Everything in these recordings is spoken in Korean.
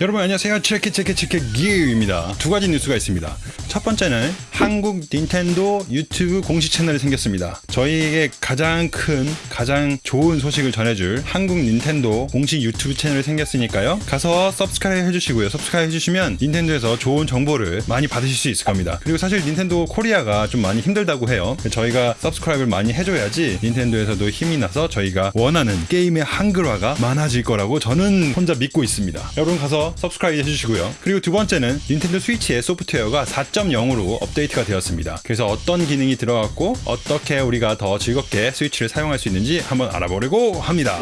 여러분 안녕하세요. 체크 체크 체크 기어입니다. 두 가지 뉴스가 있습니다. 첫 번째는 한국 닌텐도 유튜브 공식 채널이 생겼습니다. 저희에게 가장 큰 가장 좋은 소식을 전해줄 한국 닌텐도 공식 유튜브 채널이 생겼으니까요. 가서 subscribe 해주시고요. subscribe 해주시면 닌텐도에서 좋은 정보를 많이 받으실 수 있을 겁니다. 그리고 사실 닌텐도 코리아가 좀 많이 힘들다고 해요. 저희가 subscribe를 많이 해줘야지 닌텐도에서도 힘이 나서 저희가 원하는 게임의 한글화가 많아질 거라고 저는 혼자 믿고 있습니다. 여러분 가서 subscribe 해주시고요. 그리고 두 번째는 닌텐도 스위치의 소프트웨어가 4.0으로 업데이트가 되었습니다. 그래서 어떤 기능이 들어갔고 어떻게 우리가 더 즐겁게 스위치를 사용할 수 있는지 한번 알아보려고 합니다.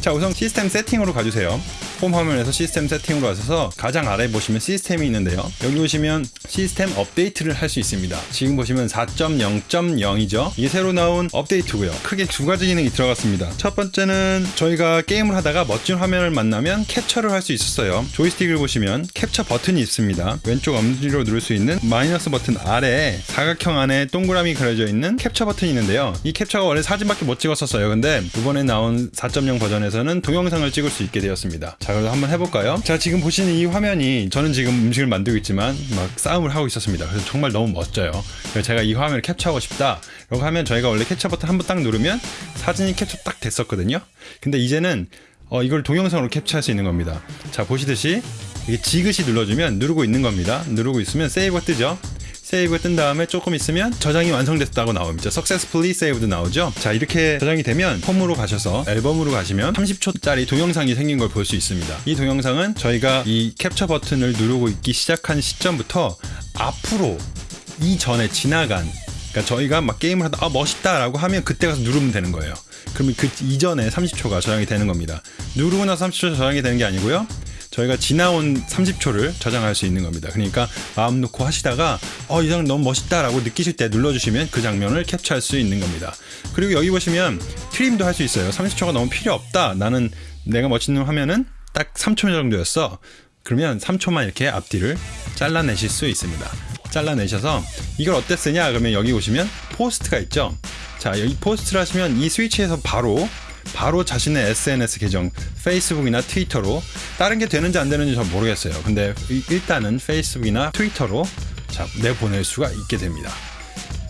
자 우선 시스템 세팅으로 가주세요. 홈 화면에서 시스템 세팅으로 가셔서 가장 아래에 보시면 시스템이 있는데요. 여기 보시면 시스템 업데이트를 할 수 있습니다. 지금 보시면 4.0.0이죠. 이게 새로 나온 업데이트고요. 크게 두 가지 기능이 들어갔습니다. 첫 번째는 저희가 게임을 하다가 멋진 화면을 만나면 캡처를 할 수 있었어요. 조이스틱을 보시면 캡처 버튼이 있습니다. 왼쪽 엄지로 누를 수 있는 마이너스 버튼 아래에 사각형 안에 동그라미 그려져 있는 캡처 버튼이 있는데요. 이 캡처가 원래 사진밖에 못 찍었었어요. 근데 이번에 나온 4.0 버전에서는 동영상을 찍을 수 있게 되었습니다. 자, 그럼 한번 해볼까요? 자, 지금 보시는 이 화면이 저는 지금 음식을 만들고 있지만 막 싸움을 하고 있었습니다. 그래서 정말 너무 멋져요. 그래서 제가 이 화면을 캡처하고 싶다. 이렇게 하면 저희가 원래 캡처 버튼 한 번 딱 누르면 사진이 캡처 딱 됐었거든요. 근데 이제는 어, 이걸 동영상으로 캡처할 수 있는 겁니다. 자, 보시듯이 이게 지그시 눌러주면 누르고 있는 겁니다. 누르고 있으면 세이브가 뜨죠. 세이브가 뜬 다음에 조금 있으면 저장이 완성됐다고 나옵니다. Successfully saved 나오죠. 자 이렇게 저장이 되면 홈으로 가셔서 앨범으로 가시면 30초짜리 동영상이 생긴 걸 볼 수 있습니다. 이 동영상은 저희가 이 캡처 버튼을 누르고 있기 시작한 시점부터 앞으로 이전에 지나간 그러니까 저희가 막 게임을 하다 아 멋있다라고 하면 그때 가서 누르면 되는 거예요. 그러면 그 이전에 30초가 저장이 되는 겁니다. 누르고 나서 30초 저장이 되는 게 아니고요. 저희가 지나온 30초를 저장할 수 있는 겁니다. 그러니까 마음 놓고 하시다가 어, 이 장면 너무 멋있다라고 느끼실 때 눌러주시면 그 장면을 캡처할 수 있는 겁니다. 그리고 여기 보시면 트림도 할 수 있어요. 30초가 너무 필요 없다. 나는 내가 멋있는 화면은 딱 3초 정도였어. 그러면 3초만 이렇게 앞뒤를 잘라내실 수 있습니다. 잘라내셔서 이걸 어따 쓰냐? 그러면 여기 보시면 post가 있죠. 자, 여기 post를 하시면 이 스위치에서 바로 바로 자신의 SNS 계정 페이스북이나 트위터로 다른 게 되는지 안 되는지 잘 모르겠어요. 근데 일단은 페이스북이나 트위터로 자, 내보낼 수가 있게 됩니다.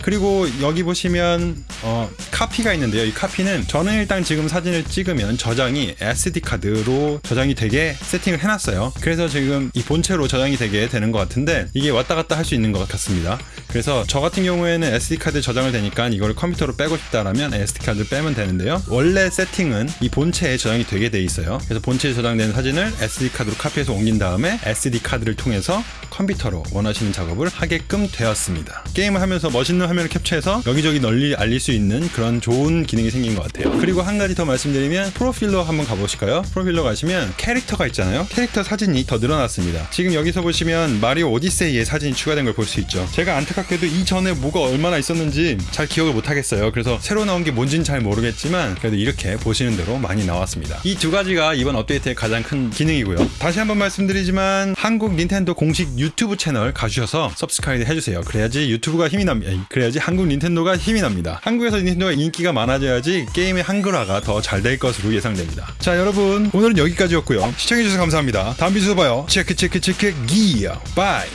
그리고 여기 보시면 어, 카피가 있는데요. 이 카피는 저는 일단 지금 사진을 찍으면 저장이 SD 카드로 저장이 되게 세팅을 해놨어요. 그래서 지금 이 본체로 저장이 되게 되는 것 같은데 이게 왔다 갔다 할 수 있는 것 같습니다. 그래서 저 같은 경우에는 SD 카드 저장을 되니까 이걸 컴퓨터로 빼고 싶다라면 SD 카드 빼면 되는데요. 원래 세팅은 이 본체에 저장이 되게 돼 있어요. 그래서 본체에 저장된 사진을 SD 카드로 카피해서 옮긴 다음에 SD 카드를 통해서 컴퓨터로 원하시는 작업을 하게끔 되었습니다. 게임을 하면서 멋있는 화면을 캡처해서 여기저기 널리 알릴 수 있는 그런 좋은 기능이 생긴 것 같아요. 그리고 한 가지 더 말씀드리면 프로필로 한번 가보실까요? 프로필로 가시면 캐릭터가 있잖아요. 캐릭터 사진이 더 늘어났습니다. 지금 여기서 보시면 마리오 오디세이의 사진이 추가된 걸 볼 수 있죠. 제가 안타깝게도 이전에 뭐가 얼마나 있었는지 잘 기억을 못 하겠어요. 그래서 새로 나온 게 뭔지는 잘 모르겠지만 그래도 이렇게 보시는 대로 많이 나왔습니다. 이 두 가지가 이번 업데이트의 가장 큰 기능이고요. 다시 한번 말씀드리지만 한국 닌텐도 공식 유튜브 채널 가주셔서 subscribe 해주세요. 그래야지 유튜브가 힘이 납니다. 야지 한국 닌텐도가 힘이 납니다. 한국에서 닌텐도가 인기가 많아져야지 게임의 한글화가 더 잘 될 것으로 예상됩니다. 자 여러분 오늘은 여기까지였고요. 시청해주셔서 감사합니다. 다음 비디오에서 봐요. 체크 체크 체크 기어 bye